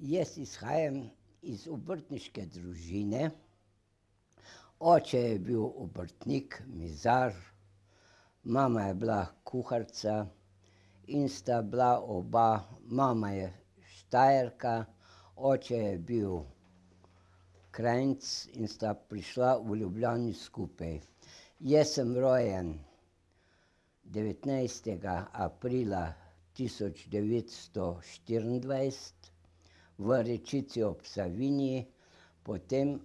Jaz izhajam iz obrtniške družine. Oče je bil obrtnik, mizar, mama je bila kuharica in sta bila oba, mama je Štajerka, oče je bil Kranjec in sta prišla v Ljubljani skupaj. Jaz sem rojen devetnajstega aprila tisoč devetsto štiriindvajset v Rečici ob Savinji, potem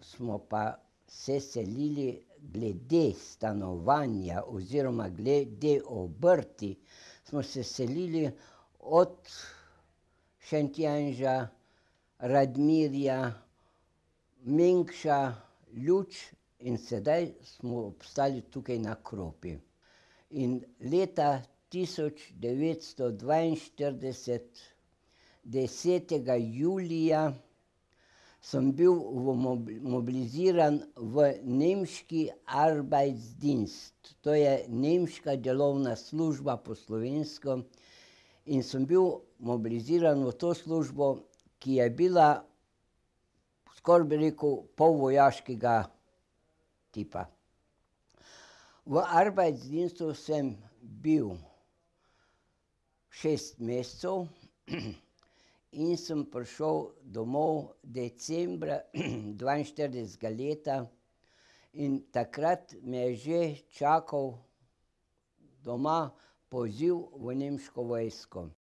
smo pa se selili glede stanovanja oziroma glede obrti smo se selili od Šentjanža, Radmirja, Mengša, Luč in sedaj smo obstali tukaj na Kropi. In leta tisoč devetsto dvainštirideset, desetega julija sem bil mobiliziran v nemški Arbeitsdienst, to je nemška delovna služba po slovensko, in sem bil mobiliziran v to službo, ki je bila, skoraj bi rekel, polvojaškega tipa. V Arbeitsdienstu sem bil šest mesecev in sem prišel domov decembra dvainštiridesetega leta in takrat me je že čakal doma poziv v nemško vojsko.